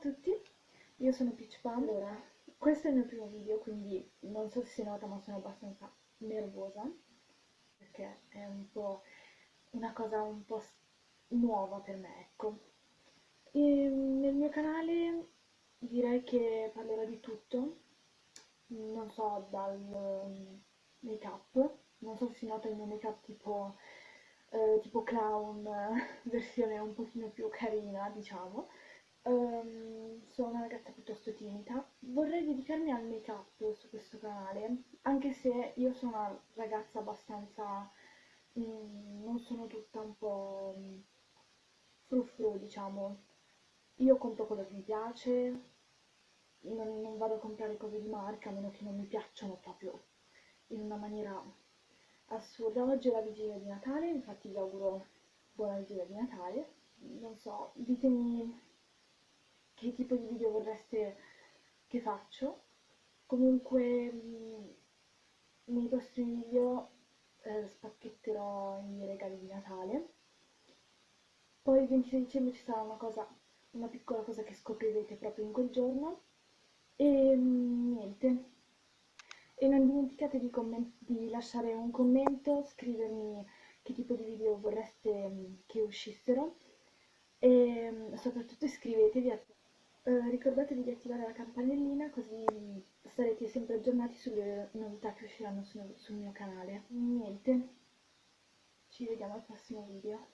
tutti, io sono Peach Pam. Allora, questo è il mio primo video, quindi non so se si nota ma sono abbastanza nervosa, perché è un po' una cosa un po' nuova per me, ecco. E nel mio canale direi che parlerò di tutto, non so, dal make up, non so se si nota il mio make up tipo, eh, tipo clown, versione un pochino più carina, diciamo, Um, sono una ragazza piuttosto timida. Vorrei dedicarmi al make up su questo canale, anche se io sono una ragazza abbastanza... Mm, non sono tutta un po' mm, frufru, diciamo. Io compro quello che mi piace, non, non vado a comprare cose di marca a meno che non mi piacciono proprio in una maniera assurda. Oggi è la vigilia di Natale, infatti vi auguro buona vigilia di Natale. Non so, ditemi che tipo di video vorreste che faccio. Comunque mh, nei prossimi video eh, spacchetterò i regali di Natale. Poi il 26 dicembre ci sarà una cosa, una piccola cosa che scoprirete proprio in quel giorno. E mh, niente. E non dimenticate di, di, lasciare un commento, scrivermi che tipo di video vorreste che uscissero e soprattutto iscrivetevi a eh, ricordatevi di attivare la campanellina così sarete sempre aggiornati sulle novità che usciranno sul, sul mio canale. Niente, ci vediamo al prossimo video.